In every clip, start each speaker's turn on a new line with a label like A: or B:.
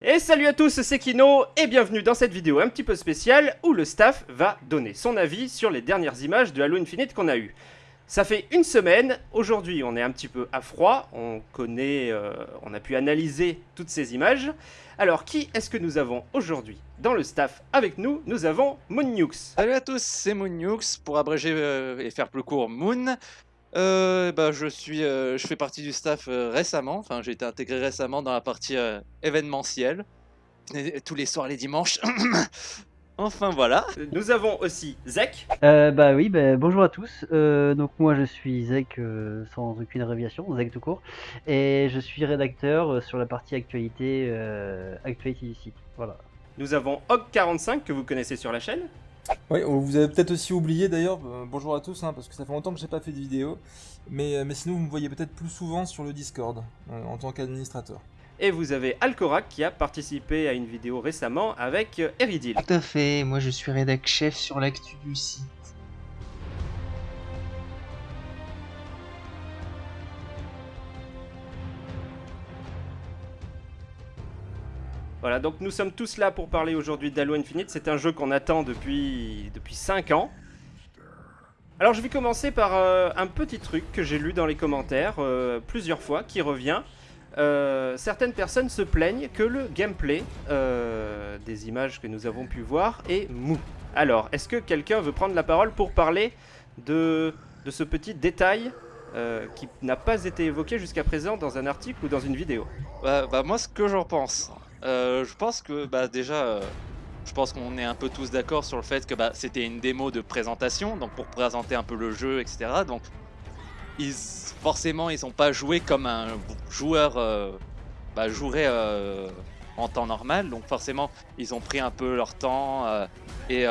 A: Et salut à tous, c'est Kino et bienvenue dans cette vidéo un petit peu spéciale où le staff va donner son avis sur les dernières images de Halo Infinite qu'on a eues. Ça fait une semaine, aujourd'hui on est un petit peu à froid, on connaît, euh, on a pu analyser toutes ces images. Alors qui est-ce que nous avons aujourd'hui dans le staff avec nous? Nous avons Moonnukes.
B: Salut à tous, c'est Moonnukes, pour abréger euh, et faire plus court, Moon. Euh, bah, je suis, euh, je fais partie du staff euh, récemment. Enfin, j'ai été intégré récemment dans la partie euh, événementielle. Et- Tous les soirs, les dimanches. enfin voilà.
A: Nous avons aussi Zek.
C: Euh, bah oui, bah, bonjour à tous. Euh, donc moi je suis Zek euh, sans aucune abréviation, Zek tout court, et je suis rédacteur euh, sur la partie actualité, euh, actualité du site. Voilà.
A: Nous avons Hog45 que vous connaissez sur la chaîne.
D: Oui, vous avez peut-être aussi oublié d'ailleurs, euh, bonjour à tous, hein, parce que ça fait longtemps que j'ai pas fait de vidéo, mais, euh, mais sinon vous me voyez peut-être plus souvent sur le Discord, euh, en tant qu'administrateur.
A: Et vous avez Alcorac qui a participé à une vidéo récemment avec Eridil.
E: Tout à fait, moi je suis rédac chef sur l'actu du site.
A: Voilà, donc nous sommes tous là pour parler aujourd'hui d'Halo Infinite. C'est un jeu qu'on attend depuis, depuis 5 ans. Alors je vais commencer par euh, un petit truc que j'ai lu dans les commentaires euh, plusieurs fois, qui revient. Euh, certaines personnes se plaignent que le gameplay des images que nous avons pu voir est mou. Alors, est-ce que quelqu'un veut prendre la parole pour parler de, de ce petit détail qui n'a pas été évoqué jusqu'à présent dans un article ou dans une vidéo?
B: Bah, bah, moi, ce que j'en pense, euh, je pense que bah, déjà, euh, je pense qu'on est un peu tous d'accord sur le fait que bah, c'était une démo de présentation, donc pour présenter un peu le jeu, etc. Donc, forcément, ils n'ont pas joué comme un joueur euh, bah, jouerait en temps normal. Donc, forcément, ils ont pris un peu leur temps et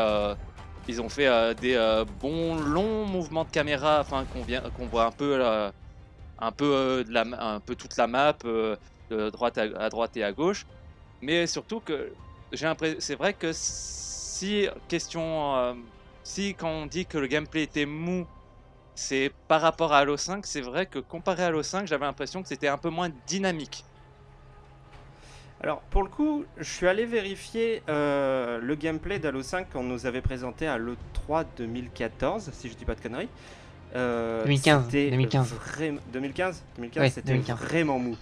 B: ils ont fait des bons longs mouvements de caméra afin qu'on voit un peu, un peu, toute la map. de droite à droite et à gauche. Mais surtout que j'ai l'impression, c'est vrai que si question, euh, si quand on dit que le gameplay était mou, c'est par rapport à Halo 5, c'est vrai que comparé à Halo 5, j'avais l'impression que c'était un peu moins dynamique.
A: Alors pour le coup, je suis allé vérifier euh, le gameplay d'Halo 5 qu'on nous avait présenté à l'E3 2014, si je dis pas de conneries. Euh,
E: 2015,
A: c'était
E: 2015.
A: vraim- 2015 2015,
E: Ouais,
A: c'était
E: 2015.
A: vraiment mou.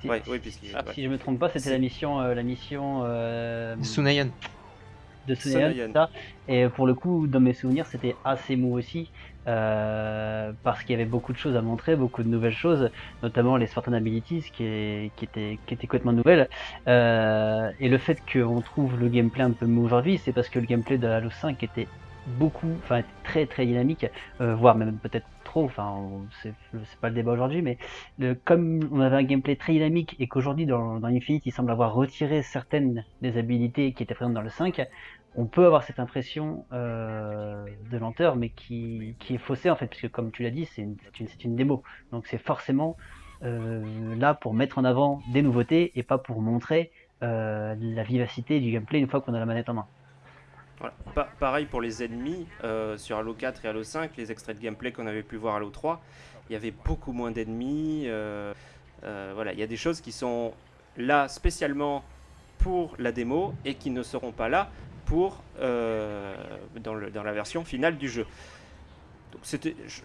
C: Si,
A: Ouais, oui, puisque
B: Ah,
A: ouais.
C: si je me trompe pas, c'était la mission, euh, la mission euh,
E: Sunayon.
C: de Sunayan,
A: Sunayan.
C: ça. Et pour le coup, dans mes souvenirs, c'était assez mou aussi, euh, parce qu'il y avait beaucoup de choses à montrer, beaucoup de nouvelles choses, notamment les Spartan Abilities qui, est- qui, étaient, qui étaient complètement nouvelles. Euh, et le fait qu'on trouve le gameplay un peu mou aujourd'hui, c'est parce que le gameplay de Halo 5 était beaucoup, enfin très très dynamique, euh, voire même peut-être trop, enfin c'est pas le débat aujourd'hui, mais comme on avait un gameplay très dynamique et qu'aujourd'hui dans, Infinite il semble avoir retiré certaines des habilités qui étaient présentes dans le 5, on peut avoir cette impression euh, de lenteur, mais qui, est faussée en fait, puisque comme tu l'as dit, c'est une démo. Donc c'est forcément euh, là pour mettre en avant des nouveautés et pas pour montrer euh, la vivacité du gameplay une fois qu'on a la manette en main.
A: Voilà. Pa- pareil pour les ennemis euh, sur Halo 4 et Halo 5, les extraits de gameplay qu'on avait pu voir à Halo 3, il y avait beaucoup moins d'ennemis. euh, euh, voilà, il y a des choses qui sont là spécialement pour la démo et qui ne seront pas là pour dans, le- dans la version finale du jeu. Donc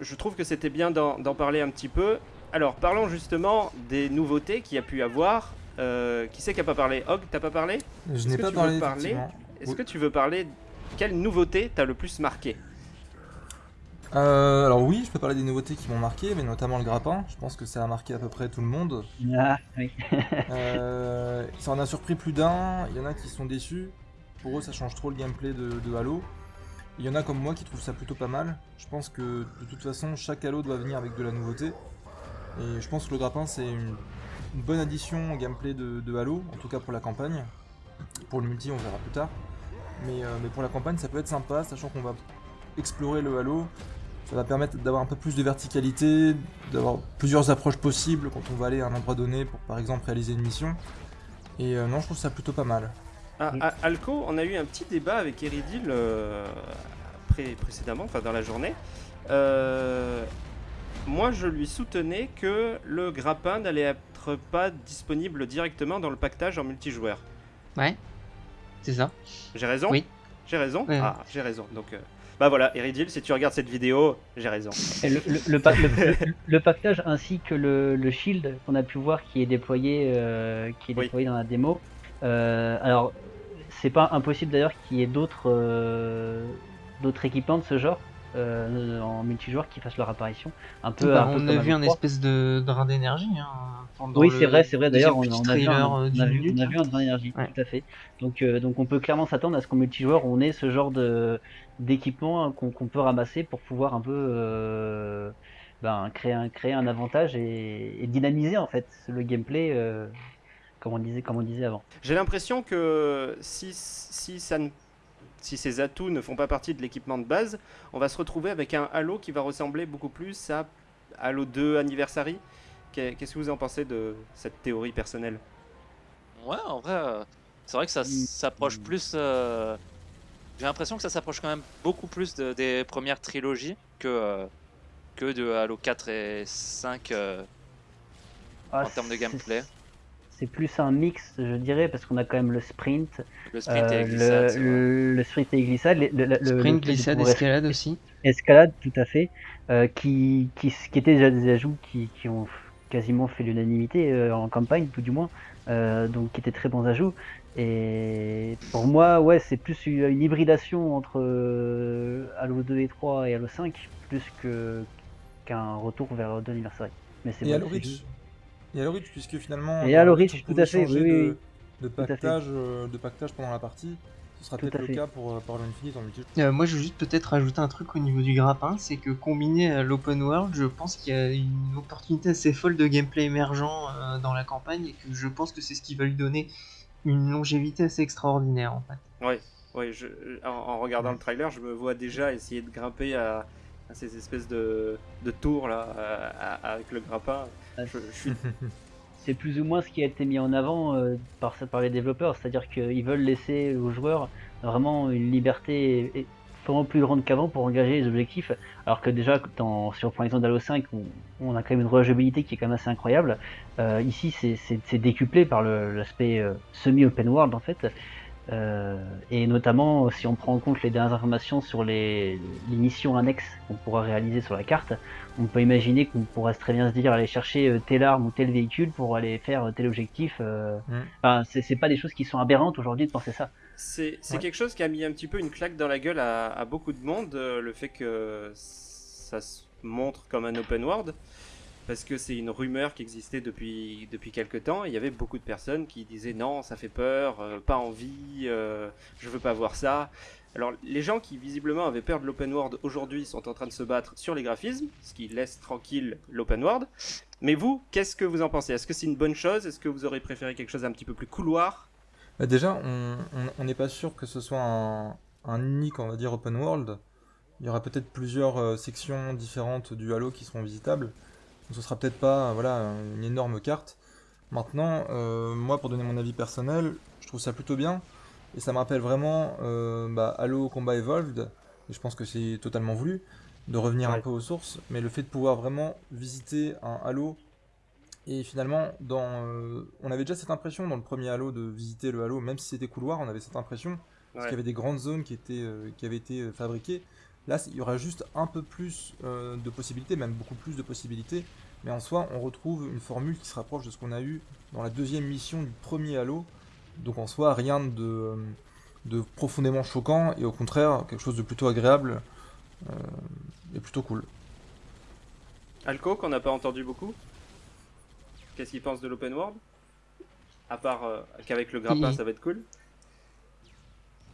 A: je, trouve que c'était bien d'en parler un petit peu. Alors parlons justement des nouveautés qu'il y a pu avoir. Qui c'est qui a pas parlé? Hog, t'as pas parlé?
D: Je n'ai pas
A: tu
D: parlé.
A: Est-ce
D: Oui.
A: que tu veux parler quelle nouveauté t'as le plus marqué
D: Euh, alors oui, je peux parler des nouveautés qui m'ont marqué, mais notamment le grappin, je pense que ça a marqué à peu près tout le monde.
C: Ah, oui.
D: Euh, ça en a surpris plus d'un, il y en a qui sont déçus, pour eux ça change trop le gameplay de, de Halo. Il y en a comme moi qui trouvent ça plutôt pas mal. Je pense que de toute façon chaque Halo doit venir avec de la nouveauté. Et je pense que le grappin c'est une, une bonne addition au gameplay de, de Halo, en tout cas pour la campagne. Pour le multi on verra plus tard. Mais, euh, mais pour la campagne ça peut être sympa, sachant qu'on va explorer le Halo. Ça va permettre d'avoir un peu plus de verticalité, d'avoir plusieurs approches possibles quand on va aller à un endroit donné pour par exemple réaliser une mission. Et euh, non, je trouve ça plutôt pas mal.
A: Ah, à- Alco, on a eu un petit débat avec Eridil euh, pré- précédemment, enfin dans la journée. Euh, moi je lui soutenais que le grappin n'allait être pas disponible directement dans le pactage en multijoueur.
E: Ouais, c'est ça.
A: J'ai raison
E: Oui.
A: J'ai raison
E: Ouais.
A: Ah, j'ai raison. Donc, euh, bah voilà, Eridil, si tu regardes cette vidéo, j'ai raison.
C: Et le, le- le pa- le- le- le pactage ainsi que le, le shield qu'on a pu voir qui est déployé, euh, qui est
A: Oui.
C: déployé dans la démo. Euh, alors, c'est pas impossible d'ailleurs qu'il y ait d'autres euh, d'autres équipements de ce genre euh, en multijoueur qui fassent leur apparition. Un peu.
E: Bah,
C: un peu
E: on a vu un
C: Halo 3.
E: espèce de drain d'énergie. Hein,
C: Oui, c'est vrai, c'est vrai. D'ailleurs, on,
E: deuxième
C: on
E: petit
C: a vu un,
E: trailer, euh,
C: on a vu-
E: minute,
C: on a
E: là.
C: vu un drain d'énergie,
E: Ouais.
C: tout à fait. Donc, euh, donc, on peut clairement s'attendre à ce qu'en multijoueur, on ait ce genre de d'équipement hein, qu'on peut ramasser pour pouvoir un peu euh, ben, créer un créer un avantage et, et dynamiser en fait le gameplay, euh, comme on disait, comme on disait avant.
A: J'ai l'impression que si, si, ça ne- si ces atouts ne font pas partie de l'équipement de base, on va se retrouver avec un Halo qui va ressembler beaucoup plus à Halo 2 Anniversary. Qu'est- Qu'est-ce que vous en pensez de cette théorie personnelle?
B: Ouais, en vrai, euh, c'est vrai que ça
C: Mm.
B: s'approche plus. euh, J'ai l'impression que ça s'approche quand même beaucoup plus de- des premières trilogies que, euh, que de Halo 4 et 5 euh,
C: Ah,
B: en termes de gameplay.
C: C'est plus un mix, je dirais, parce qu'on a quand même le sprint,
B: Le sprint et
C: euh,
B: la glissade.
C: le, sprint et glissade, le, le- le- le
E: Sprint, glissade, escalade aussi.
C: Escalade, tout à fait, euh, qui, qui, qui étaient déjà des ajouts qui, qui ont quasiment fait l'unanimité euh, en campagne, tout du moins, euh, donc qui étaient très bons ajouts. Et pour moi, ouais, c'est plus une, une hybridation entre euh, Halo 2 et 3 et Halo 5, plus que qu'un retour vers Halo 2 Anniversary. Mais c'est
D: Et
C: bon,
D: Et Halo Reach, puisque finalement.
C: Et
D: euh,
C: Reach,
D: on
C: tout à fait,
D: changer
C: oui,
D: de,
C: oui,
D: de
C: Tout à fait.
D: pactage, euh, de pactage pendant la partie. Ce sera peut-être
C: à
D: le
C: fait.
D: cas pour, euh, pour Halo Infinite en multijoueur.
E: Euh, moi, je veux juste peut-être rajouter un truc au niveau du grappin, c'est que combiné à l'open world, je pense qu'il y a une opportunité assez folle de gameplay émergent euh, dans la campagne et que je pense que c'est ce qui va lui donner une longévité assez extraordinaire en fait.
A: Oui, oui je, en, en regardant le trailer, je me vois déjà essayer de grimper à, à ces espèces de, de tours là, à- à- avec le grappin. Je, je suis
C: c'est plus ou moins ce qui a été mis en avant euh, par, par les développeurs, c'est-à-dire qu'ils veulent laisser aux joueurs vraiment une liberté et- vraiment plus grande qu'avant pour engager les objectifs, alors que déjà dans, sur par exemple Halo 5, on, on a quand même une rejouabilité qui est quand même assez incroyable. Euh, ici, c'est- décuplé par l'aspect euh, semi-open world en fait. Euh, et notamment, si on prend en compte les dernières informations sur les, les missions annexes qu'on pourra réaliser sur la carte, on peut imaginer qu'on pourrait très bien se dire aller chercher euh, telle arme ou tel véhicule pour aller faire euh, tel objectif. euh.
D: Mm.
C: Enfin, c'est pas des choses qui sont aberrantes aujourd'hui de penser ça.
A: C'est
D: Ouais.
A: quelque chose qui a mis un petit peu une claque dans la gueule à, à beaucoup de monde, le fait que ça se montre comme un open world, parce que c'est une rumeur qui existait depuis, depuis quelques temps. Il y avait beaucoup de personnes qui disaient non, ça fait peur, euh, pas envie, euh, je veux pas voir ça. Alors les gens qui visiblement avaient peur de l'open world aujourd'hui sont en train de se battre sur les graphismes, ce qui laisse tranquille l'open world. Mais vous, qu'est-ce que vous en pensez? Est-ce que c'est une bonne chose? Est-ce que vous aurez préféré quelque chose d'un petit peu plus couloir?
D: Bah, déjà, on n'est pas sûr que ce soit un, un unique, on va dire, open world. Il y aura peut-être plusieurs euh, sections différentes du Halo qui seront visitables. Donc, ce sera peut-être pas voilà, une énorme carte. Maintenant, euh, moi, pour donner mon avis personnel, je trouve ça plutôt bien. Et ça me rappelle vraiment euh, bah, Halo Combat Evolved. Et je pense que c'est totalement voulu de revenir un peu aux sources. Mais le fait de pouvoir vraiment visiter un Halo et finalement, dans, euh, on avait déjà cette impression dans le premier Halo de visiter le Halo, même si c'était couloir, on avait cette impression parce qu'il y avait des grandes zones qui étaient, qui avaient été fabriquées. Là, il y aura juste un peu plus euh, de possibilités, même beaucoup plus de possibilités. Mais en soi, on retrouve une formule qui se rapproche de ce qu'on a eu dans la deuxième mission du premier Halo. Donc en soi, rien de, euh, de profondément choquant et au contraire, quelque chose de plutôt agréable euh, et plutôt cool.
A: Alco, qu'on n'a pas entendu beaucoup Qu'est-ce qu'il pense de l'open world? À part euh, qu'avec le grappin,
E: Il-
A: ça va être cool.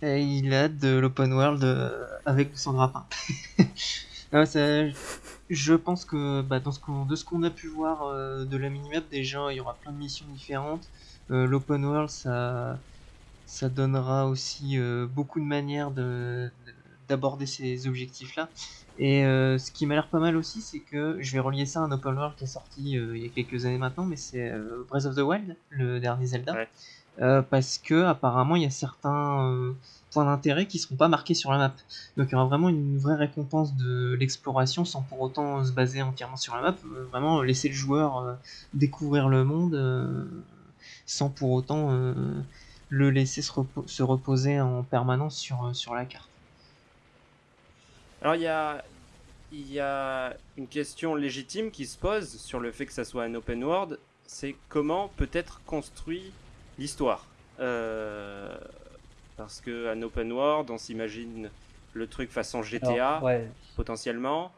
E: Il a de l'open world euh, avec son grappin. Ça- je pense que bah, dans ce qu'on- de ce qu'on a pu voir euh, de la minimap, déjà il y aura plein de missions différentes. Euh, L'open world, ça, ça donnera aussi beaucoup de manières de- d'aborder ces objectifs-là. Et ce qui m'a l'air pas mal aussi, c'est que je vais relier ça à un open world qui est sorti il y a quelques années maintenant, mais c'est Breath of the Wild, le dernier Zelda. Euh, parce que apparemment il y a certains, euh, points d'intérêt qui seront pas marqués sur la map. Donc il y aura vraiment une vraie récompense de l'exploration sans pour autant se baser entièrement sur la map. Euh, vraiment laisser le joueur découvrir le monde sans pour autant le laisser se, repo- se reposer en permanence sur, la carte.
A: Alors il y a, il y a une question légitime qui se pose sur le fait que ça soit un open world, c'est comment peut être construit l'histoire. Euh, parce que un open world, on s'imagine le truc façon GTA
C: Alors, ouais.
A: potentiellement.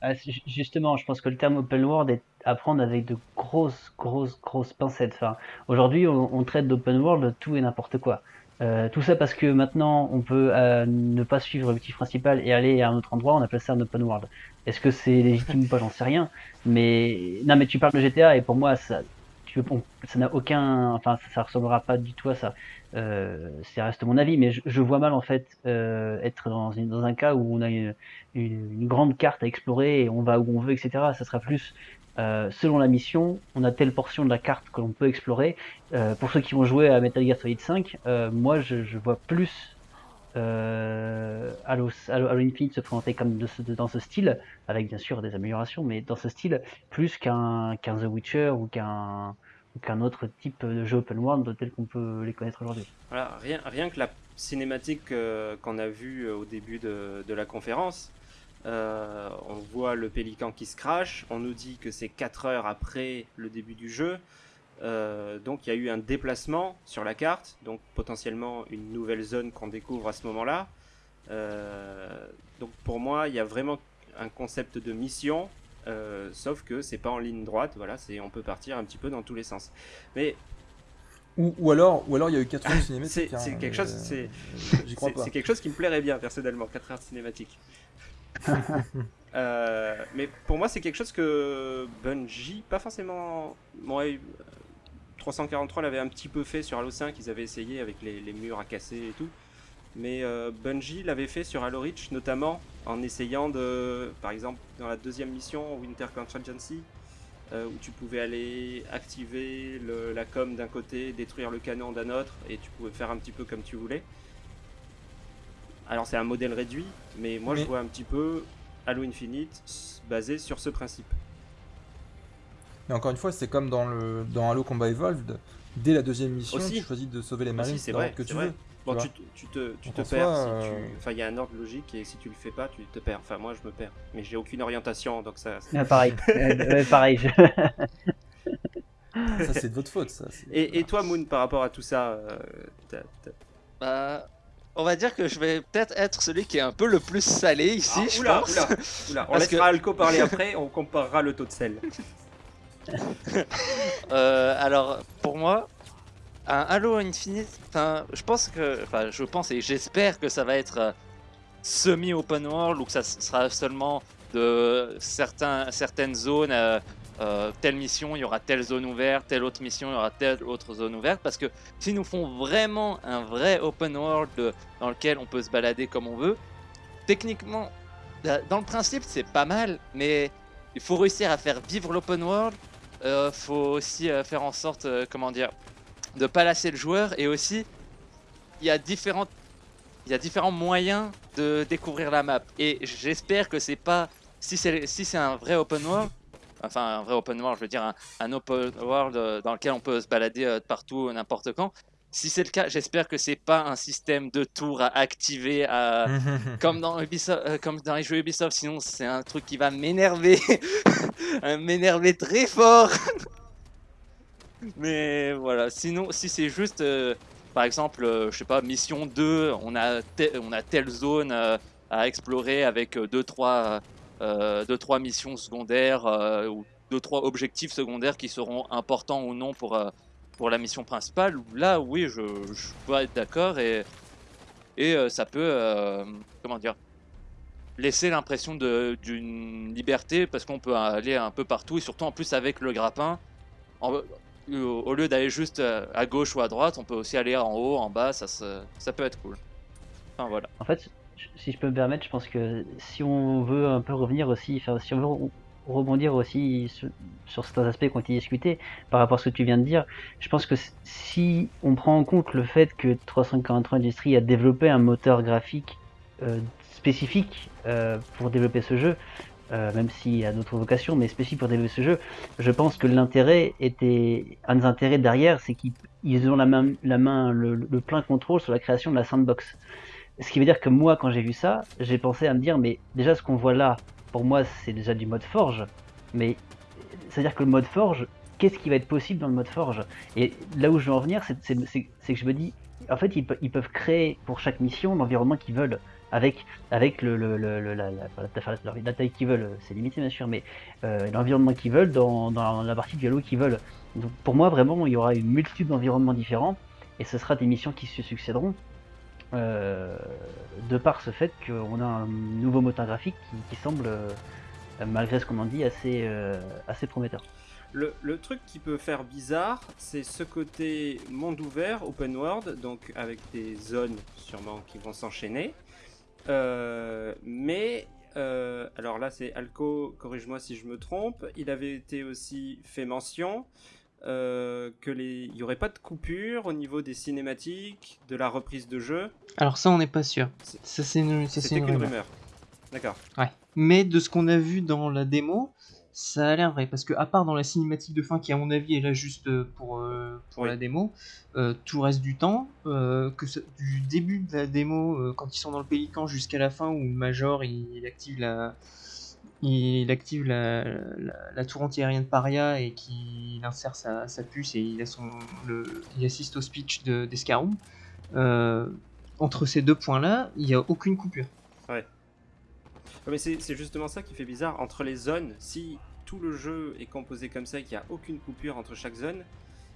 C: Ah, justement, je pense que le terme open world est à prendre avec de grosses, grosses, grosses pincettes. Enfin, aujourd'hui, on, on traite d'open world tout et n'importe quoi. Euh, tout ça parce que maintenant, on peut euh, ne pas suivre l'objectif principal et aller à un autre endroit, on appelle ça un open world. Est-ce que c'est légitime ou pas, j'en sais rien. Mais non, mais tu parles de GTA et pour moi, ça, ça n'a aucun, enfin, ça, ça ressemblera pas du tout à ça. Euh, ça reste mon avis, mais je, vois mal en fait euh, être dans, dans un cas où on a une, une, grande carte à explorer et on va où on veut, etc. Ça sera plus euh, selon la mission, on a telle portion de la carte que l'on peut explorer. Euh, pour ceux qui vont jouer à Metal Gear Solid 5, euh, moi je, vois plus Halo, Infinite se présenter comme dans ce style, avec bien sûr des améliorations, mais dans ce style, plus qu'un The Witcher ou qu'un qu'un autre type de jeu open world tel qu'on peut les connaître aujourd'hui.
A: Voilà, rien, rien que la cinématique euh, qu'on a vue euh, au début de, la conférence, euh, on voit le pélican qui se crache, on nous dit que c'est 4 heures après le début du jeu, donc il y a eu un déplacement sur la carte, donc potentiellement une nouvelle zone qu'on découvre à ce moment-là. Donc pour moi, il y a vraiment un concept de mission, euh, sauf que c'est pas en ligne droite, voilà, c'est on peut partir un petit peu dans tous les sens. Mais
D: Ou, ou alors, ou alors il y a eu 4 heures cinématiques.
A: c'est
D: hein,
A: c'est quelque chose,
D: euh,
A: c'est quelque chose qui me plairait bien personnellement, 4 heures de cinématique. Euh, mais pour moi, c'est quelque chose que Bungie, pas forcément. Bon, ouais, euh, 343 l'avait un petit peu fait sur Halo 5, ils avaient essayé avec les, les murs à casser et tout. Mais euh, Bungie l'avait fait sur Halo Reach, notamment en essayant de. Par exemple, dans la deuxième mission, Winter Contingency, euh, où tu pouvais aller activer le- la com d'un côté, détruire le canon d'un autre, et tu pouvais faire un petit peu comme tu voulais. Alors c'est un modèle réduit, mais moi je vois un petit peu Halo Infinite basé sur ce principe.
D: Mais encore une fois, c'est comme dans, le, dans Halo Combat Evolved. Dès la deuxième mission,
A: Aussi.
D: tu choisis de sauver les
A: Aussi,
D: marines
A: c'est
D: dans
A: vrai,
D: que tu
A: vrai.
D: veux.
A: Bon,
D: tu
A: te- tu te, tu perds
D: soi,
A: si tu...
D: euh,
A: Enfin, il y a un ordre logique et si tu le fais pas, tu te perds. Enfin, moi, je me perds. Mais j'ai aucune orientation, donc ça...
C: Ah, pareil, Euh, pareil. je-
D: Ça, c'est de votre faute, ça.
A: Et, et toi, Moon, par rapport à tout ça, euh,
B: Bah, on va dire que je vais peut-être être celui qui est un peu le plus salé ici,
A: Ah,
B: je
A: oula,
B: pense.
A: oula, oula. On laissera
B: que-
A: Alco parler après, on comparera le taux de sel.
B: Euh, alors, pour moi, un Halo Infinite, je pense que, enfin, je pense et j'espère que ça va être euh, semi-open world ou que ça sera seulement de certaines zones. euh, euh, telle mission, il y aura telle zone ouverte, telle autre mission, il y aura telle autre zone ouverte. Parce que s'ils nous font vraiment un vrai open world dans lequel on peut se balader comme on veut, techniquement, euh, dans le principe, c'est pas mal, mais il faut réussir à faire vivre l'open world euh, faut aussi faire en sorte, comment dire, de pas lasser le joueur et aussi il y a différentes il y a différents moyens de découvrir la map. Et j'espère que c'est pas si c'est si c'est un vrai open world enfin un vrai open world je veux dire un, un open world euh, dans lequel on peut se balader euh, partout n'importe quand. Si c'est le cas j'espère que c'est pas un système de tours à activer à comme dans Ubisoft, euh, comme dans les jeux Ubisoft, sinon c'est un truc qui va m'énerver, m'énerver très fort. Mais voilà, sinon si c'est juste, euh, par exemple, euh, je sais pas, mission 2, on a, on a telle zone euh, à explorer avec 2-3 deux, trois missions secondaires ou 2-3 objectifs secondaires qui seront importants ou non pour, pour la mission principale. Là, oui, je, je peux être d'accord et, et ça peut, comment dire, laisser l'impression d'une liberté parce qu'on peut aller un peu partout et surtout en plus avec le grappin. Au, lieu d'aller juste euh, à gauche ou à droite, on peut aussi aller en haut, en bas, ça, ça peut être cool. Enfin voilà.
C: En fait, si je peux me permettre, je pense que si on veut un peu revenir aussi, si on veut re- rebondir aussi sur, certains aspects qui ont été discutés par rapport à ce que tu viens de dire. Je pense que si on prend en compte le fait que 343 Industries a développé un moteur graphique euh, spécifique euh, pour développer ce jeu, euh, même s'il a d'autres vocations, mais spécifique pour développer ce jeu, je pense que l'intérêt était un des intérêts derrière, c'est qu'ils ils ont la main, le, le plein contrôle sur la création de la sandbox. Ce qui veut dire que moi, quand j'ai vu ça, j'ai pensé à me dire, mais déjà ce qu'on voit là, pour moi, c'est déjà du mode forge, mais c'est-à-dire que le mode forge, qu'est-ce qui va être possible dans le mode forge? Et là où je veux en venir, c'est que je me dis, en fait, ils, ils peuvent créer pour chaque mission l'environnement qu'ils veulent, avec, avec le, le, le- la, la, la- la taille qu'ils veulent, c'est limité bien sûr, mais euh, l'environnement qu'ils veulent dans, dans la partie du Halo qu'ils veulent. Donc pour moi, vraiment, il y aura une multitude d'environnements différents, et ce sera des missions qui se succéderont. euh, de par ce fait qu'on a un nouveau moteur graphique qui, qui semble, euh, malgré ce qu'on en dit, assez, euh, assez prometteur.
A: Le, le truc qui peut faire bizarre, c'est ce côté monde ouvert, open world, donc avec des zones sûrement qui vont s'enchaîner. Euh, mais, euh, alors là c'est Alco, corrige-moi si je me trompe, il avait été aussi fait mention euh, que les, il n'y aurait pas de coupure au niveau des cinématiques, de la reprise de jeu.
E: Alors ça, on n'est pas sûr. Ça, c'est une, rumeur.
A: rumeur. D'accord.
E: Ouais. Mais de ce qu'on a vu dans la démo, ça a l'air vrai. Parce que, à part dans la cinématique de fin, qui à mon avis est là juste euh, pour, euh, pour
A: Oui.
E: la démo, euh, tout reste du temps, euh, que ce- du début de la démo, quand ils sont dans le pélican, jusqu'à la fin où le Major il, il active la. Il active la, la, la tour antiaérienne Paria et qu'il insère sa, sa puce et il, a son, le, il assiste au speech de- d'Escaroum. Euh, entre ces deux points-là, il n'y a aucune coupure.
A: Ouais, Mais c'est c'est justement ça qui fait bizarre. Entre les zones, si tout le jeu est composé comme ça et qu'il n'y a aucune coupure entre chaque zone,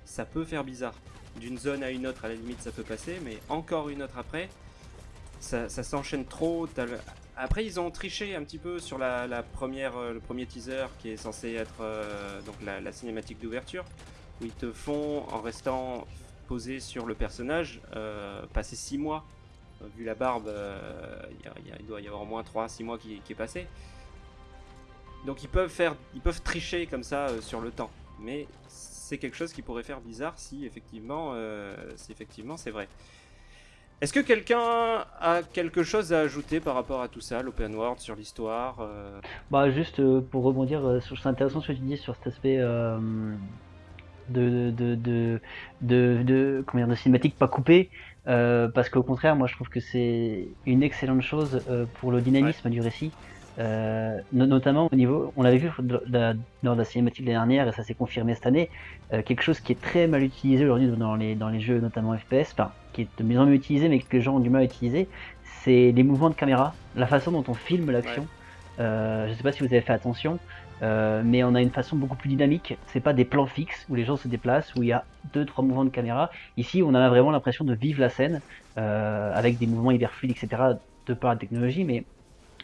A: ça peut faire bizarre. D'une zone à une autre, à la limite, ça peut passer, mais encore une autre après, ça, s'enchaîne trop. Après, ils ont triché un petit peu sur la, première, euh, le premier teaser qui est censé être euh, donc la, cinématique d'ouverture, où ils te font, en restant posé sur le personnage, euh, passer 6 mois vu la barbe, il y il doit y avoir au moins 3-6 mois qui est passé. Donc ils peuvent faire, ils peuvent tricher comme ça euh, sur le temps. Mais c'est quelque chose qui pourrait faire bizarre si effectivement, euh, si effectivement c'est vrai. Est-ce que quelqu'un a quelque chose à ajouter par rapport à tout ça, l'open world, sur l'histoire euh,
C: Bah juste pour rebondir, c'est intéressant ce que tu dis sur cet aspect de, de, de, de, de- comment dire, de cinématique pas coupée, euh, parce qu'au contraire, moi je trouve que c'est une excellente chose euh, pour le dynamisme du récit. Euh, no- notamment au niveau, on l'avait vu de la cinématique dernière et ça s'est confirmé cette année, euh, quelque chose qui est très mal utilisé aujourd'hui dans les, dans les jeux, notamment FPS, enfin qui est de mieux en mieux utilisé mais que les gens ont du mal à utiliser, c'est les mouvements de caméra, la façon dont on filme l'action. Euh, je sais pas si vous avez fait attention, euh, mais on a une façon beaucoup plus dynamique. C'est pas des plans fixes où les gens se déplacent, où il y a deux trois mouvements de caméra. Ici, on a vraiment l'impression de vivre la scène euh, avec des mouvements hyper fluides, etc. De par la technologie, mais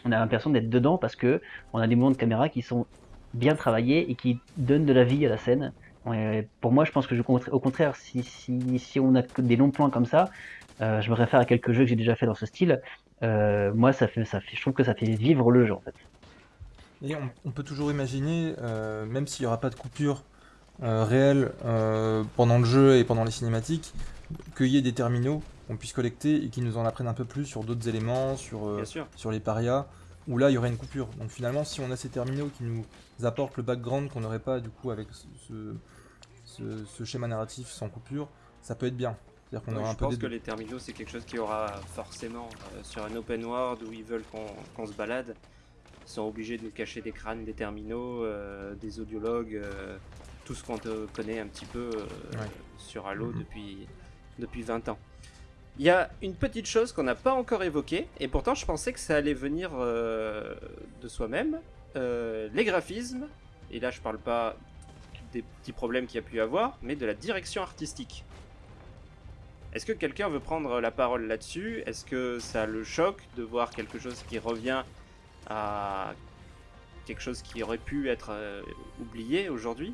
C: on a l'impression d'être dedans parce que on a des mouvements de caméra qui sont bien travaillés et qui donnent de la vie à la scène. Pour moi, je pense que je, au contraire, si, on a des longs plans comme ça, euh, je me réfère à quelques jeux que j'ai déjà fait dans ce style. euh, moi, ça fait, je trouve que ça fait vivre le jeu en fait.
D: Et on, peut toujours imaginer, euh, même s'il n'y aura pas de coupure réelle pendant le jeu et pendant les cinématiques, qu'il y ait des terminaux qu'on puisse collecter et qui nous en apprennent un peu plus sur d'autres éléments, sur, euh, sur les parias, où là il y aurait une coupure. Donc finalement, si on a ces terminaux qui nous apportent le background qu'on n'aurait pas du coup avec ce, ce- ce schéma narratif sans coupure, ça peut être bien. C'est-à-dire qu'on
A: Ouais,
D: aura un
A: je pense que les terminaux, c'est quelque chose qui aura forcément euh, sur un open world où ils veulent qu'on qu'on se balade. Ils sont obligés de nous cacher des crânes, des terminaux, euh, des audiologues, tout ce qu'on connaît un petit peu sur Halo
D: Mhm.
A: depuis, depuis 20 ans. Il y a une petite chose qu'on n'a pas encore évoquée, et pourtant je pensais que ça allait venir euh, de soi-même. Euh, les graphismes, et là je parle pas des petits problèmes qu'il y a pu avoir, mais de la direction artistique. Est-ce que quelqu'un veut prendre la parole là-dessus? Est-ce que ça le choque de voir quelque chose qui revient à quelque chose qui aurait pu être euh, oublié aujourd'hui?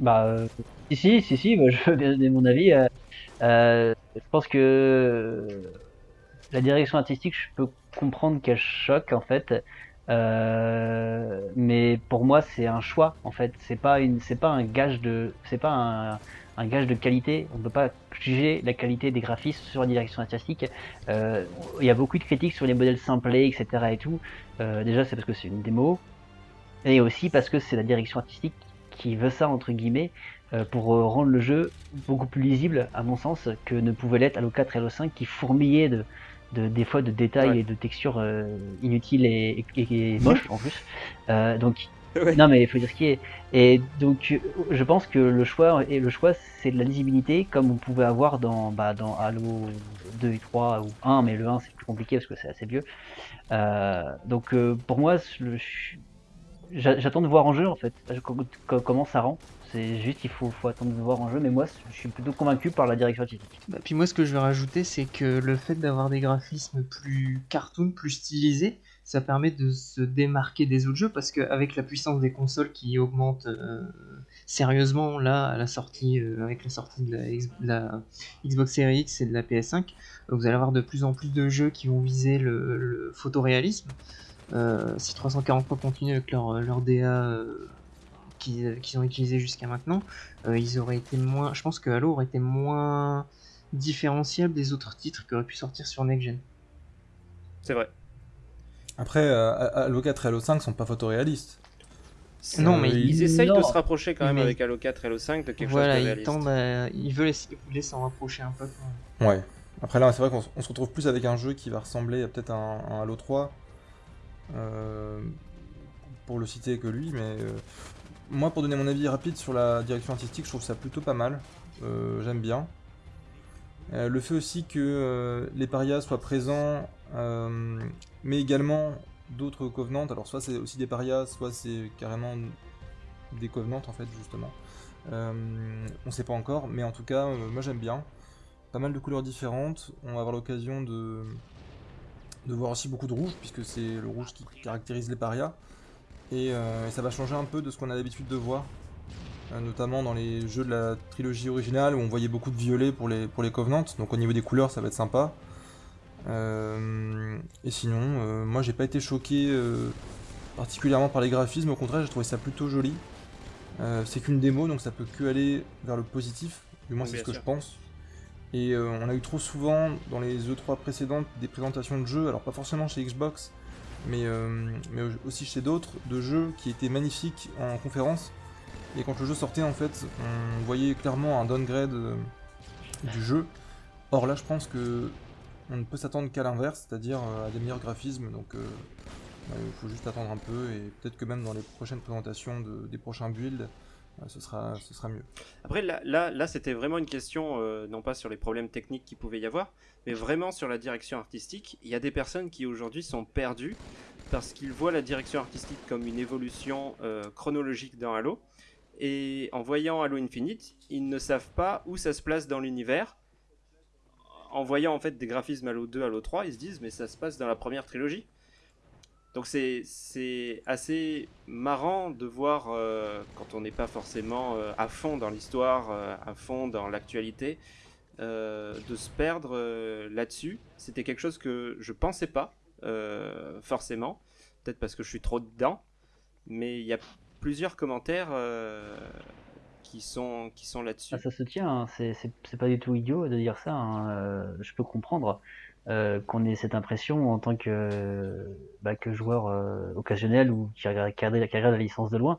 C: Bah, euh, si, si, si, bah, je veux bien donner mon avis. Je pense que euh, la direction artistique, je peux comprendre qu'elle choque en fait. Euh, mais pour moi, c'est un choix en fait. C'est pas une, c'est pas un gage de, c'est pas un, gage de qualité. On ne peut pas juger la qualité des graphismes sur la direction artistique. Euh, il y a beaucoup de critiques sur les modèles simplés, etc. et tout. Déjà, c'est parce que c'est une démo, et aussi parce que c'est la direction artistique qui veut ça entre guillemets pour euh, rendre le jeu beaucoup plus lisible, à mon sens, que ne pouvait l'être Halo 4 et Halo 5 qui fourmillaient de, de, des fois de détails
A: Ouais.
C: et de textures euh, inutiles et, et- et moches en plus. Euh, donc
A: Ouais.
C: non mais il faut dire ce qui est. Et donc euh, je pense que le choix et le choix c'est de la lisibilité comme on pouvait avoir dans bah, dans Halo 2 et 3 ou 1 mais le 1 c'est plus compliqué parce que c'est assez vieux. Euh, donc euh, pour moi j'attends de voir en jeu en fait co- co- comment ça rend. C'est juste il faut, faut attendre de voir en jeu mais moi je suis plutôt convaincu par la direction artistique.
E: Bah, puis moi, ce que je vais rajouter, c'est que le fait d'avoir des graphismes plus cartoon, plus stylisés, ça permet de se démarquer des autres jeux parce qu'avec la puissance des consoles qui augmente euh, sérieusement là à la sortie, euh, avec la sortie de la, Xbox Series X et de la PS5, euh, vous allez avoir de plus en plus de jeux qui vont viser le, photoréalisme. Si 343 continue avec leur, leur DA qu'ils qu'ils ont utilisé jusqu'à maintenant, euh, ils auraient été moins. Je pense que Halo aurait été moins différenciable des autres titres qui auraient pu sortir sur Next Gen.
A: C'est vrai.
D: Après, euh, Halo 4 et Halo 5 sont pas photoréalistes.
E: Non,
D: Euh,
E: mais
D: ils-
A: Ils essayent de se rapprocher quand même
E: Mais-
A: avec Halo 4 et Halo 5 de quelque
E: voilà,
A: chose de
E: ils
A: réaliste.
E: tendent à- ils veulent essayer s'en rapprocher un peu. quoi.
D: Ouais. Après là, c'est vrai qu'on se retrouve plus avec un jeu qui va ressembler à peut-être un, un Halo 3. euh, pour le citer que lui, mais euh, moi, pour donner mon avis rapide sur la direction artistique, je trouve ça plutôt pas mal. Euh, J'aime bien. Euh, le fait aussi que euh, les parias soient présents, mais également d'autres covenants. Alors, soit c'est aussi des parias, soit c'est carrément des covenants en fait, justement. On sait pas encore, mais en tout cas, moi j'aime bien pas mal de couleurs différentes. On va avoir l'occasion de, de voir aussi beaucoup de rouge, puisque c'est le rouge qui caractérise les parias. Et, euh, et ça va changer un peu de ce qu'on a l'habitude de voir, euh, notamment dans les jeux de la trilogie originale où on voyait beaucoup de violet pour les, pour les Covenants. Donc au niveau des couleurs, ça va être sympa. Euh, et sinon, euh, moi j'ai pas été choqué euh, particulièrement par les graphismes, au contraire, j'ai trouvé ça plutôt joli. C'est qu'une démo, donc ça peut que aller vers le positif, du moins c'est ce que
A: sûr.
D: je pense. Et on a eu trop souvent dans les E3 précédentes des présentations de jeux, alors pas forcément chez Xbox, mais, euh, mais aussi chez d'autres, de jeux qui étaient magnifiques en conférence. Et quand le jeu sortait, en fait, on voyait clairement un downgrade euh, du jeu. Or là, je pense que on ne peut s'attendre qu'à l'inverse, c'est-à-dire euh, à des meilleurs graphismes. Donc, il faut juste attendre un peu et peut-être que même dans les prochaines présentations de- des prochains builds, ce sera, mieux.
A: Après, là, là, là c'était vraiment une question, euh, non pas sur les problèmes techniques qu'il pouvait y avoir, mais vraiment sur la direction artistique. Il y a des personnes qui aujourd'hui sont perdues parce qu'ils voient la direction artistique comme une évolution euh, chronologique dans Halo. Et en voyant Halo Infinite, ils ne savent pas où ça se place dans l'univers. En voyant en fait des graphismes Halo 2, Halo 3, ils se disent mais ça se passe dans la première trilogie. Donc c'est assez marrant de voir euh, quand on n'est pas forcément euh, à fond dans l'histoire, euh, à fond dans l'actualité, de se perdre là-dessus. C'était quelque chose que je pensais pas forcément, peut-être parce que je suis trop dedans, mais il y a plusieurs commentaires qui sont qui sont là-dessus.
C: Ah, ça se tient, hein, c'est pas du tout idiot de dire ça. hein, je peux comprendre euh, qu'on ait cette impression en tant que, bah, que joueur euh, occasionnel ou qui regarde, qui regarde- la licence de loin.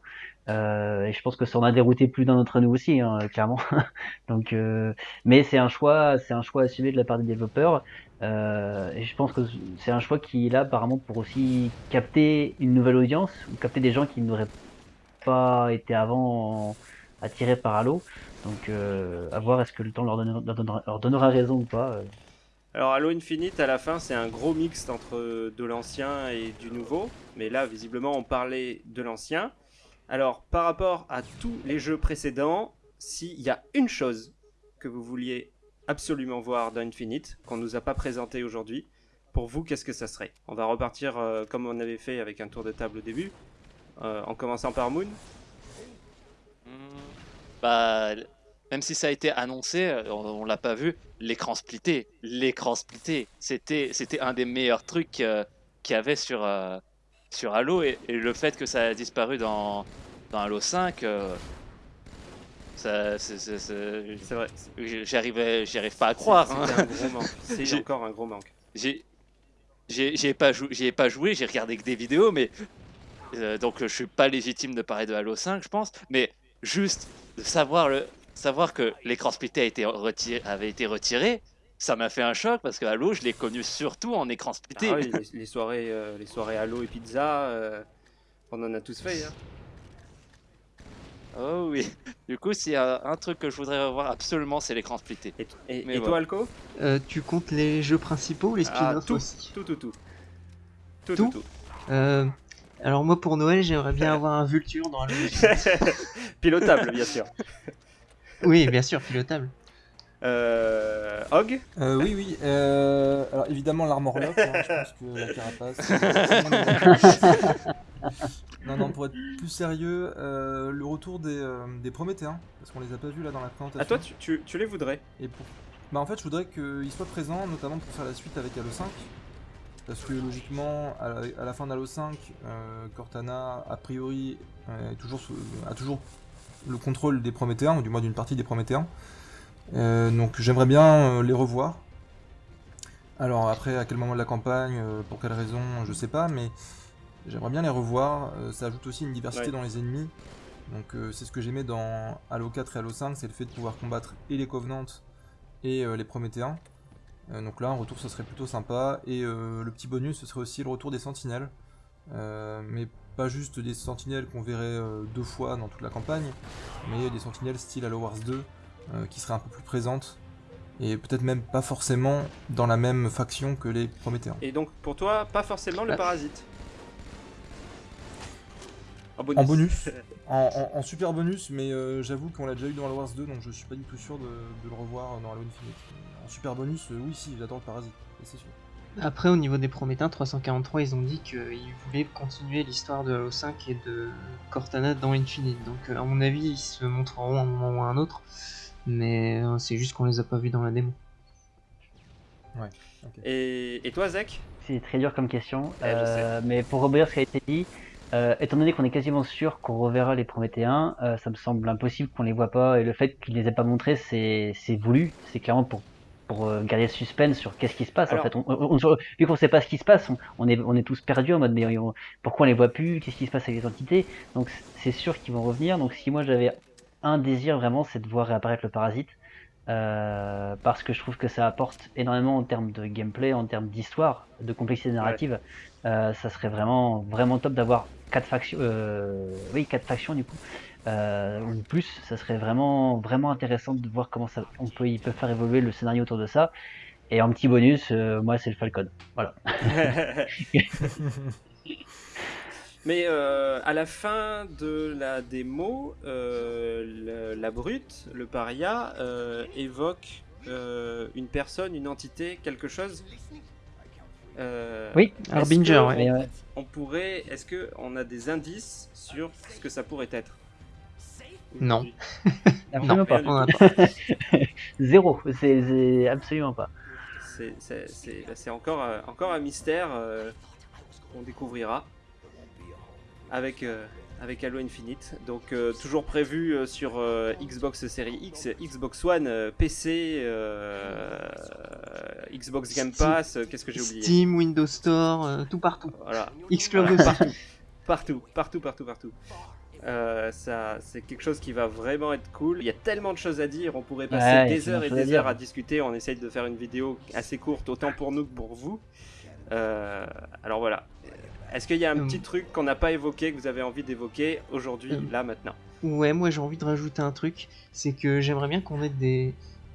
C: Euh, et je pense que ça en a dérouté plus d'un d'entre nous aussi, hein, clairement. Donc, euh, mais c'est un choix, c'est un choix assumé de la part des développeurs. Euh, et je pense que c'est un choix qui est là apparemment pour aussi capter une nouvelle audience ou capter des gens qui n'auraient pas été avant attirés par Halo. Donc euh, à voir est-ce que le temps leur donnera- leur donnera raison ou pas.
A: Alors Halo Infinite à la fin c'est un gros mix entre de l'ancien et du nouveau, mais là visiblement on parlait de l'ancien. Alors par rapport à tous les jeux précédents, s'il y a une chose que vous vouliez absolument voir dans Infinite, qu'on nous a pas présenté aujourd'hui, pour vous qu'est-ce que ça serait? On va repartir euh, comme on avait fait avec un tour de table au début, euh, en commençant par Moon.
B: Hmm, Bah, même si ça a été annoncé, euh, on, on l'a pas vu, l'écran splitté, l'écran splitté, c'était c'était un des meilleurs trucs euh, qu'il y avait sur euh, sur Halo et, et le fait que ça a disparu dans, dans Halo 5, euh, ça, c'est-
A: vrai.
B: j'arrivais, j'y arrive pas à croire. hein.
A: C'était un gros manque. C'est
B: J'ai-
A: encore un gros manque.
B: J'ai, j'ai, pas joué, j'y ai pas joué, j'ai regardé que des vidéos, mais donc je suis pas légitime de parler de Halo 5, je pense, mais juste de savoir le, savoir que l'écran splitté a été retiré, avait été retiré, ça m'a fait un choc parce que Halo, je l'ai connu surtout en écran splitté.
A: Ah oui, les, les soirées, euh, les soirées Halo et pizza, euh, on en a tous fait. Hein.
B: Oh oui. Du coup, s'il y a un truc que je voudrais revoir absolument, c'est l'écran splitté.
A: Et, et-
B: Mais
A: et toi. Alco?
E: Euh, tu comptes les jeux principaux ou les
A: Ah,
E: spin-offs
A: tout,
E: aussi?
A: tout, tout, tout. Tout,
E: Tout
A: tout, tout.
E: Euh, Alors moi pour Noël j'aimerais bien avoir un Vulture dans Halo Infinite.
A: Pilotable, bien sûr.
E: Oui bien sûr pilotable.
A: Euh, Hog
D: Euh, oui, oui. euh, alors évidemment l'armor lock, hein, je pense que la carapace. non, non, pour être plus sérieux, euh, le retour des, euh, des Prométhéens, parce qu'on les a pas vus là dans la présentation.
A: À toi, tu, tu, tu les voudrais
D: Et pour... Bah en fait, je voudrais qu'ils soient présents, notamment pour faire la suite avec Halo 5. Parce que logiquement, à la, à la fin d'Halo 5, euh, Cortana, a priori, euh, est toujours a toujours le contrôle des Prométhéens, ou du moins d'une partie des Prométhéens. Euh, donc j'aimerais bien euh, les revoir. Alors après, à quel moment de la campagne, euh, pour quelle raison, je sais pas, mais j'aimerais bien les revoir. Ça ajoute aussi une diversité
A: Ouais.
D: dans les ennemis. Donc c'est ce que j'aimais dans Halo 4 et Halo 5, c'est le fait de pouvoir combattre et les Covenants et les Prométhéens. Donc là, un retour, ce serait plutôt sympa. Et le petit bonus, ce serait aussi le retour des Sentinelles. Euh, mais pas juste des Sentinelles qu'on verrait euh, deux fois dans toute la campagne, mais des Sentinelles style Halo Wars 2, euh, qui seraient un peu plus présentes. Et peut-être même pas forcément dans la même faction que les Prométhéens.
A: Et donc, pour toi, pas forcément le
E: Ah.
A: parasite. En bonus.
D: En bonus, en, en- en super bonus, mais euh, j'avoue qu'on l'a déjà eu dans Halo Wars 2, donc je suis pas du tout sûr de, de le revoir dans Halo Infinite. En super bonus, euh, oui, si, j'adore le Parasite, c'est sûr.
E: Après au niveau des Prométhéens 343 ils ont dit qu'ils voulaient continuer l'histoire de Halo 5 et de Cortana dans Infinite. Donc euh, à mon avis ils se montreront à un moment ou à un autre. Mais euh, c'est juste qu'on les a pas vus dans la démo.
A: Et, et toi, Zach?
C: C'est très dur comme question.
A: Ouais,
C: Euh, mais pour rebondir sur ce qui a été dit, euh, étant donné qu'on est quasiment sûr qu'on reverra les Prométhéens, euh, ça me semble impossible qu'on les voit pas. Et le fait qu'ils les aient pas montrés, c'est c'est voulu. C'est clairement pour pour euh, garder le suspense sur qu'est-ce qui se passe.
A: Alors-
C: en fait, on, on- on- vu qu'on sait pas ce qui se passe, on, on est on est tous perdus en mode mais on- pourquoi on les voit plus Qu'est-ce qui se passe avec les entités? Donc c'est sûr qu'ils vont revenir. Donc si moi j'avais un désir vraiment, c'est de voir réapparaître le parasite. Euh, parce que je trouve que ça apporte énormément en termes de gameplay, en termes d'histoire, de complexité narrative. Euh, ça serait vraiment vraiment top d'avoir quatre factions, euh, oui quatre factions du coup, euh, ou plus. Ça serait vraiment vraiment intéressant de voir comment ça, on peut, ils peuvent faire évoluer le scénario autour de ça. Et en petit bonus, euh, moi c'est le Falcon. Voilà.
A: Mais euh, à la fin de la démo, euh, le- la brute, le paria, euh, évoque euh, une personne, une entité, quelque chose. Euh,
E: Oui, Harbinger, ouais.
A: On pourrait. Est-ce que on a des indices sur ce que ça pourrait être?
E: Non.
C: Absolument pas.
E: On a.
C: Zéro. C'est absolument pas.
A: C'est- c'est encore, euh, encore un mystère euh, qu'on découvrira avec, euh, avec Halo Infinite. Donc euh, toujours prévu euh, sur euh, Xbox Series X, Xbox One, euh, PC, euh, Xbox Game Pass, euh, qu'est-ce que j'ai oublié
E: Steam, Windows Store, euh, tout partout.
A: Voilà,
E: Xcloud aussi.
A: partout, partout, partout, partout. Euh, ça, c'est quelque chose qui va vraiment être cool. Il y a tellement de choses à dire, on pourrait passer
C: Ouais,
A: des heures et des heures à discuter. On essaye de faire une vidéo assez courte, autant pour nous que pour vous. Euh, alors voilà. Est-ce qu'il y a un
E: Hum.
A: petit truc qu'on n'a pas évoqué, que vous avez envie d'évoquer aujourd'hui,
E: Hum.
A: là, maintenant?
E: Ouais, moi j'ai envie de rajouter un truc, c'est que j'aimerais bien qu'on ait des,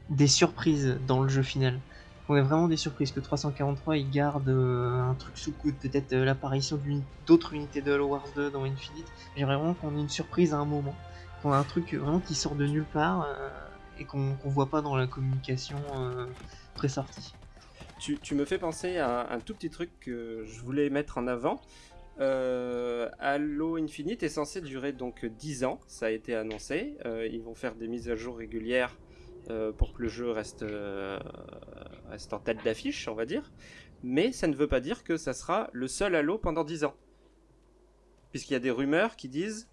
E: des surprises dans le jeu final. Qu'on ait vraiment des surprises, que 343 il garde euh, un truc sous coude, peut-être euh, l'apparition d'autres unités de Halo Wars 2 dans Infinite. J'aimerais vraiment qu'on ait une surprise à un moment, qu'on ait un truc vraiment qui sort de nulle part euh, et qu'on qu'on voit pas dans la communication euh, pré-sortie.
A: tu, tu me fais penser à un tout petit truc que je voulais mettre en avant. Euh, Halo Infinite est censé durer donc 10 ans, ça a été annoncé. Euh, ils vont faire des mises à jour régulières euh, pour que le jeu reste, euh, reste en tête d'affiche, on va dire. Mais ça ne veut pas dire que ça sera le seul Halo pendant 10 ans. puisqu'il y a des rumeurs qui disent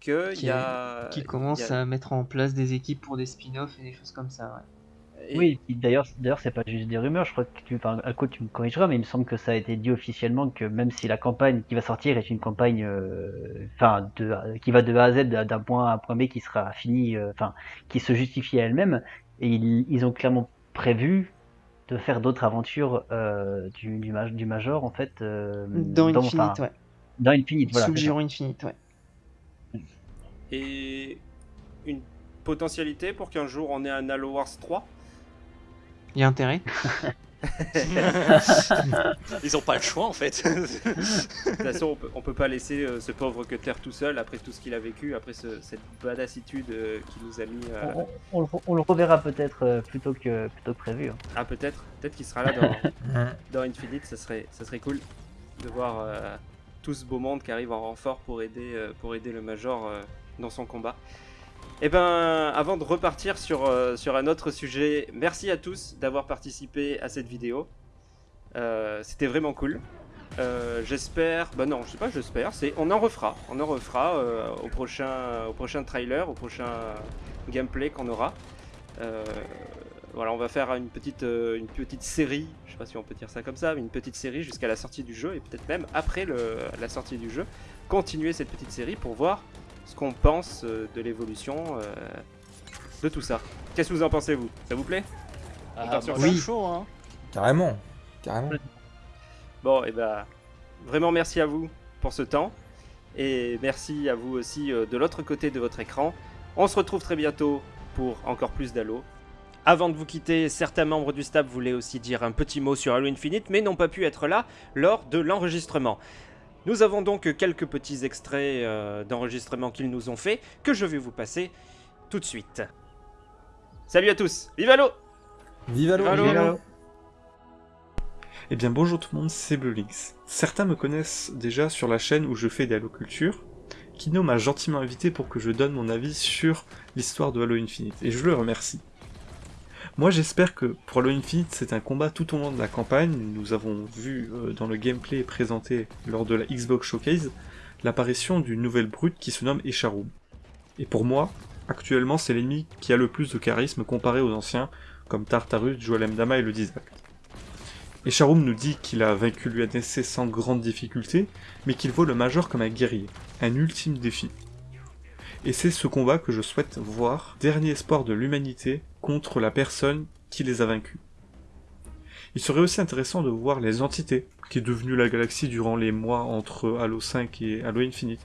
A: que
E: Qui
A: il y a
E: Qui
A: y
E: commence
A: a-
E: à mettre en place des équipes pour des spin-offs et des choses comme ça, ouais.
A: Et-
C: Oui, d'ailleurs, d'ailleurs, c'est pas juste des rumeurs. Je crois que tu, enfin, Alco, tu me corrigeras, mais il me semble que ça a été dit officiellement que même si la campagne qui va sortir est une campagne, euh, enfin, de, qui va de A à Z d'un point A à un point B qui sera fini, euh, enfin, qui se justifie à elle-même, et ils, ils ont clairement prévu de faire d'autres aventures euh, du, du, ma- du Major en fait. euh,
E: Dans Infinite,
C: enfin,
E: ouais.
C: Dans Infinite, voilà.
E: Giron Infinite, ouais.
A: et une potentialité pour qu'un jour on ait un Halo Wars 3
E: Il y a intérêt.
B: Ils ont pas le choix en fait.
A: De toute façon, on peut, on peut pas laisser euh, ce pauvre Cutter tout seul après tout ce qu'il a vécu, après ce- cette badassitude euh, qui nous a mis. euh,
C: On, on- on le- on le reverra peut-être euh, plutôt que plutôt que prévu. hein.
A: Ah, peut-être, peut-être qu'il sera là dans, dans Infinite, ça serait, ça serait cool de voir euh, tout ce beau monde qui arrive en renfort pour aider, euh, pour aider le Major euh, dans son combat. Et ben, avant de repartir sur, euh, sur un autre sujet, merci à tous d'avoir participé à cette vidéo. Euh, C'était vraiment cool. Euh, j'espère, bah non, je sais pas, j'espère, c'est, on en refera, on en refera au prochain, au prochain trailer, au prochain gameplay qu'on aura. Voilà, on va faire une petite, une petite série, je sais pas si on peut dire ça comme ça, mais une petite série jusqu'à la sortie du jeu et peut-être même après le- la sortie du jeu, continuer cette petite série pour voir ce qu'on pense euh, de l'évolution euh, de tout ça. Qu'est-ce que vous en pensez vous? Ça vous plaît?
B: Ah,
A: sur
E: oui.
B: chaud, hein.
D: Carrément. Carrément.
A: Bon, et ben vraiment merci à vous pour ce temps et merci à vous aussi euh, de l'autre côté de votre écran. On se retrouve très bientôt pour encore plus d'Halo. Avant de vous quitter, certains membres du staff voulaient aussi dire un petit mot sur Halo Infinite, mais n'ont pas pu être là lors de l'enregistrement. Nous avons donc quelques petits extraits euh, d'enregistrement qu'ils nous ont fait, que je vais vous passer tout de suite. Salut à tous, vive Halo
D: Vive Halo.
F: Eh bien bonjour tout le monde, c'est Bluelinks. Certains me connaissent déjà sur la chaîne où je fais des Halo Culture. Kino m'a gentiment invité pour que je donne mon avis sur l'histoire de Halo Infinite, et je le remercie. Moi j'espère que pour Halo Infinite c'est un combat tout au long de la campagne, nous avons vu euh, dans le gameplay présenté lors de la Xbox Showcase l'apparition d'une nouvelle brute qui se nomme Echarum. Et pour moi, actuellement c'est l'ennemi qui a le plus de charisme comparé aux anciens, comme Tartarus, Joel Mdama et le Dizak. Et Sharum nous dit qu'il a vaincu l'UNSC sans grande difficulté, mais qu'il voit le Major comme un guerrier, un ultime défi. Et c'est ce combat que je souhaite voir, dernier espoir de l'humanité contre la personne qui les a vaincus. Il serait aussi intéressant de voir les entités qui est devenue la galaxie durant les mois entre Halo 5 et Halo Infinite.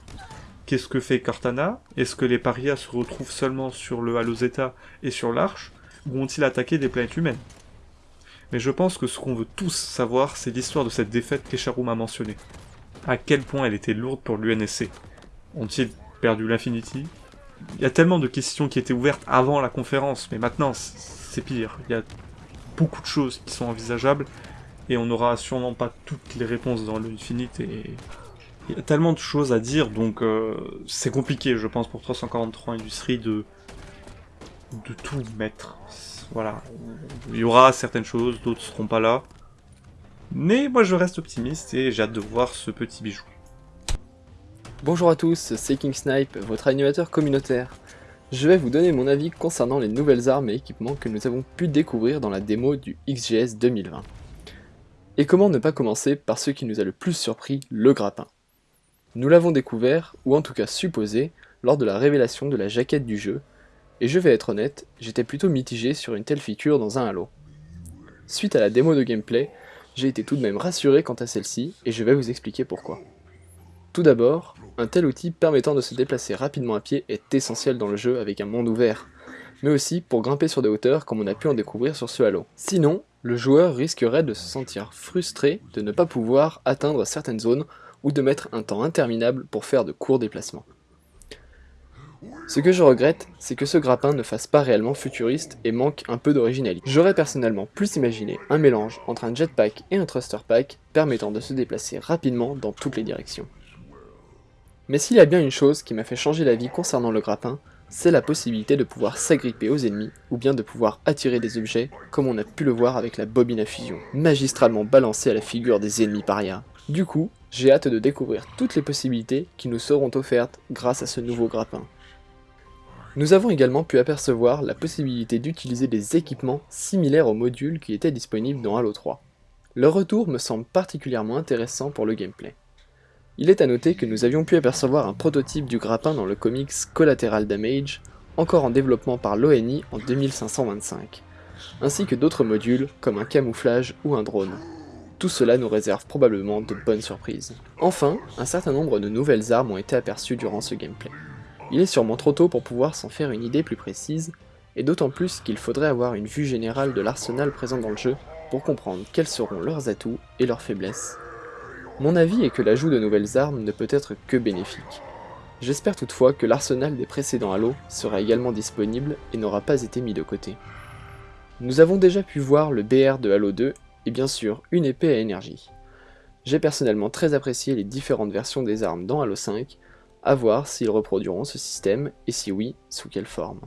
F: Qu'est-ce que fait Cortana? Est-ce que les parias se retrouvent seulement sur le Halo Zeta et sur l'Arche, ou ont-ils attaqué des planètes humaines? Mais je pense que ce qu'on veut tous savoir, c'est l'histoire de cette défaite qu'Echarum a mentionnée. À quel point elle était lourde pour l'UNSC. Ont-ils perdu l'Infinity? Il y a tellement de questions qui étaient ouvertes avant la conférence, mais maintenant, c'est pire. Il y a beaucoup de choses qui sont envisageables, et on n'aura sûrement pas toutes les réponses dans l'Infinite, et... Il y a tellement de choses à dire, donc euh, c'est compliqué, je pense, pour 343 Industries de de tout mettre. Voilà. Il y aura certaines choses, d'autres seront pas là. Mais moi je reste optimiste et j'ai hâte de voir ce petit bijou.
G: Bonjour à tous, c'est King Snipe, votre animateur communautaire. Je vais vous donner mon avis concernant les nouvelles armes et équipements que nous avons pu découvrir dans la démo du XGS 2020. Et comment ne pas commencer par ce qui nous a le plus surpris, le grappin. Nous l'avons découvert, ou en tout cas supposé, lors de la révélation de la jaquette du jeu, et je vais être honnête, j'étais plutôt mitigé sur une telle feature dans un Halo. Suite à la démo de gameplay, j'ai été tout de même rassuré quant à celle-ci, et je vais vous expliquer pourquoi. Tout d'abord, un tel outil permettant de se déplacer rapidement à pied est essentiel dans le jeu avec un monde ouvert, mais aussi pour grimper sur des hauteurs comme on a pu en découvrir sur ce Halo. Sinon, le joueur risquerait de se sentir frustré de ne pas pouvoir atteindre certaines zones ou de mettre un temps interminable pour faire de courts déplacements. Ce que je regrette, c'est que ce grappin ne fasse pas réellement futuriste et manque un peu d'originalité. J'aurais personnellement plus imaginé un mélange entre un jetpack et un thruster pack permettant de se déplacer rapidement dans toutes les directions. Mais s'il y a bien une chose qui m'a fait changer d'avis concernant le grappin, c'est la possibilité de pouvoir s'agripper aux ennemis ou bien de pouvoir attirer des objets comme on a pu le voir avec la bobine à fusion, magistralement balancée à la figure des ennemis parias. Du coup, J'ai hâte de découvrir toutes les possibilités qui nous seront offertes grâce à ce nouveau grappin. Nous avons également pu apercevoir la possibilité d'utiliser des équipements similaires aux modules qui étaient disponibles dans Halo 3. Leur retour me semble particulièrement intéressant pour le gameplay. Il est à noter que nous avions pu apercevoir un prototype du grappin dans le comics Collateral Damage, encore en développement par l'ONI en 2525, ainsi que d'autres modules comme un camouflage ou un drone. Tout cela nous réserve probablement de bonnes surprises. Enfin, un certain nombre de nouvelles armes ont été aperçues durant ce gameplay. Il est sûrement trop tôt pour pouvoir s'en faire une idée plus précise, et d'autant plus qu'il faudrait avoir une vue générale de l'arsenal présent dans le jeu pour comprendre quels seront leurs atouts et leurs faiblesses. Mon avis est que l'ajout de nouvelles armes ne peut être que bénéfique. J'espère toutefois que l'arsenal des précédents Halo sera également disponible et n'aura pas été mis de côté. Nous avons déjà pu voir le BR de Halo 2 et bien sûr une épée à énergie. J'ai personnellement très apprécié les différentes versions des armes dans Halo 5, à voir s'ils reproduiront ce système et si oui, sous quelle forme.